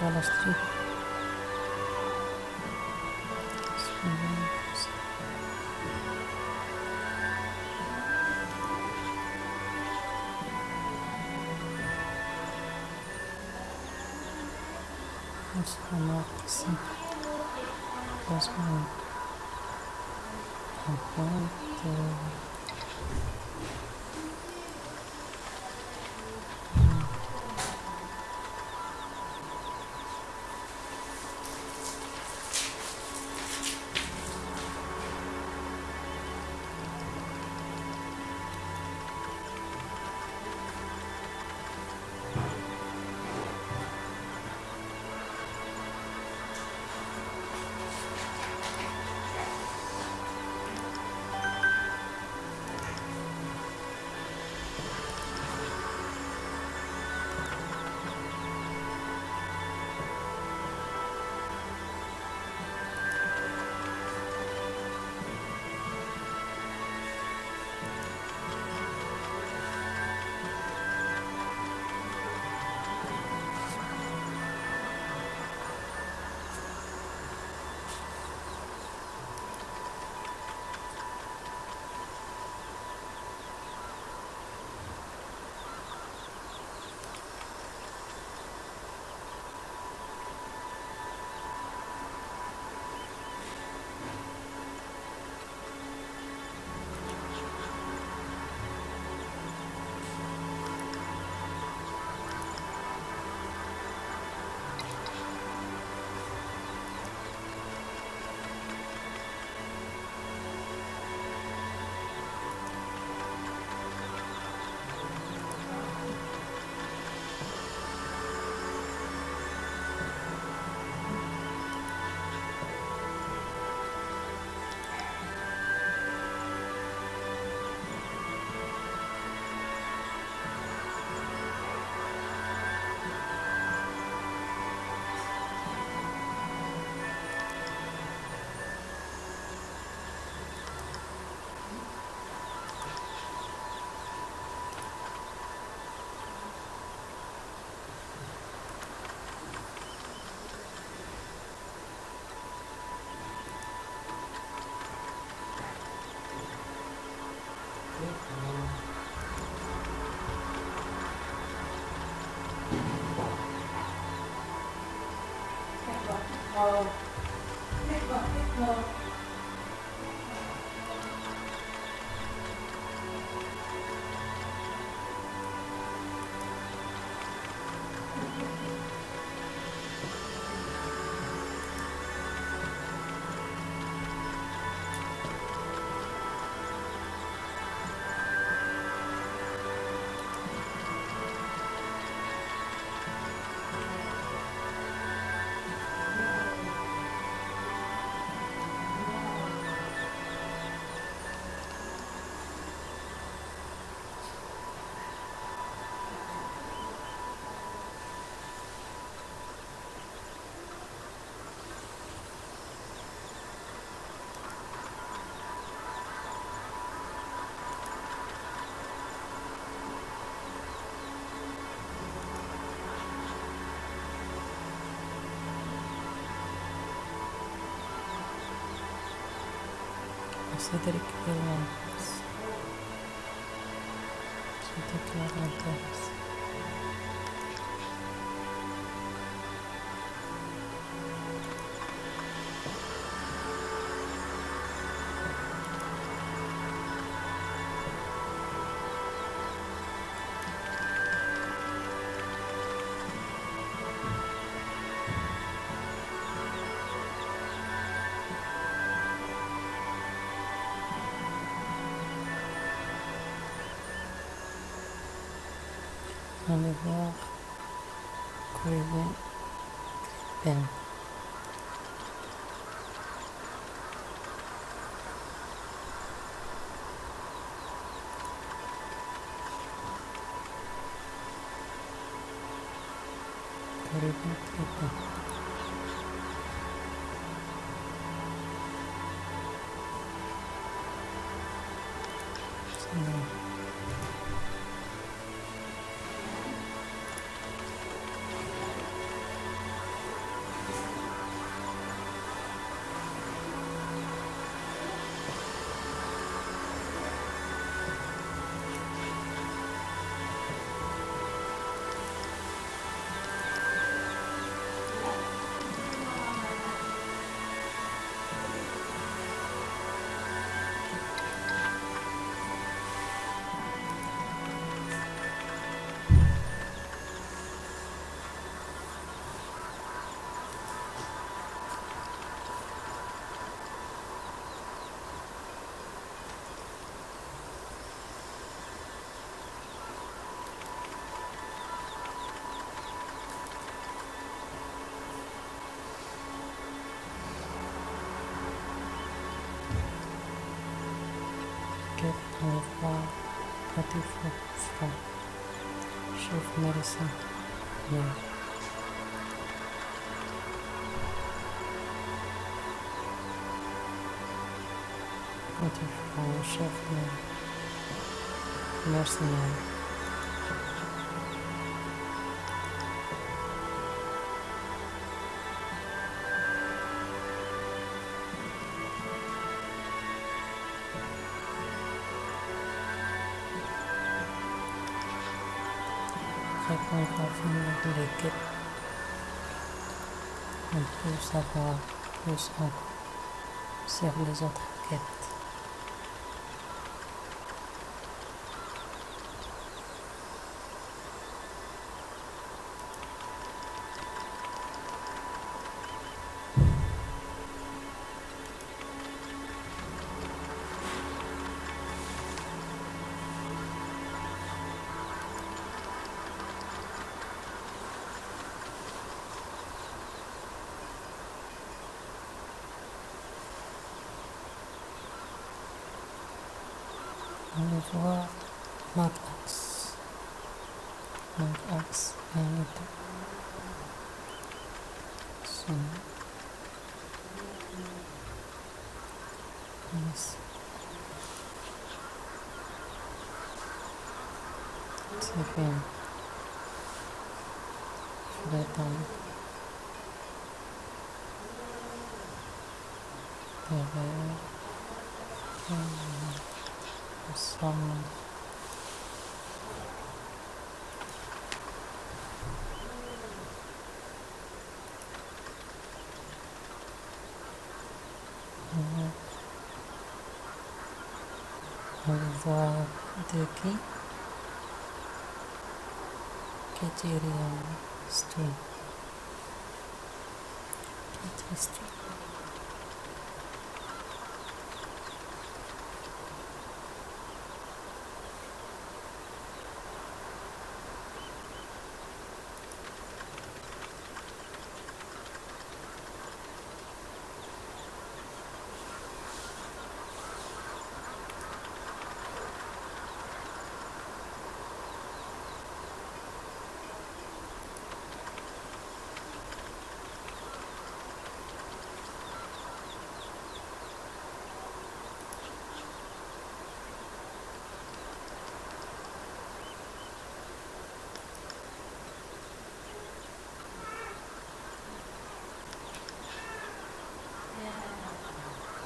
mostrar as tribos. Vamos tomar assim. o Agora. Pick up, pick up. bahsederek yorum Şimdi tekrar anlatırız. Enlever Colibé Pen. Colibé Pen. Mm-hmm. this uh, yeah. Beautiful chef, mercenary. À les quêtes. On peut savoir plus encore sur les autres quêtes. one x, minus x, and so yes теперь в этом первое Passamos. Uhum. Vou daqui que diria stream. Que.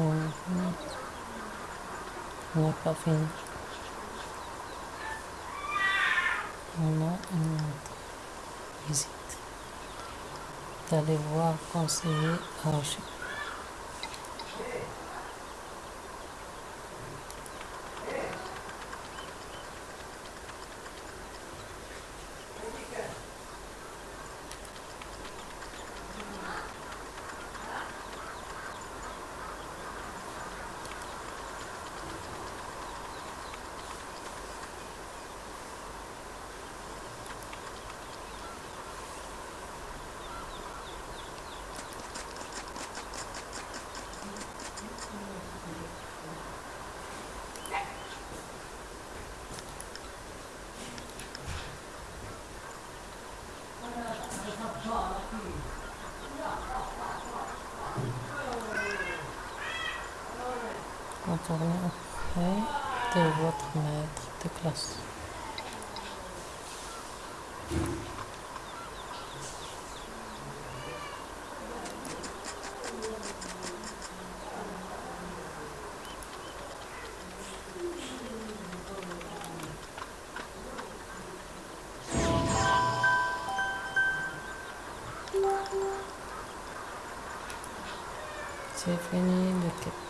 On n'a pas fini. On a une visite. D'aller voir conseiller Archie. Contournez auprès de votre maître de classe. C'est fini quête.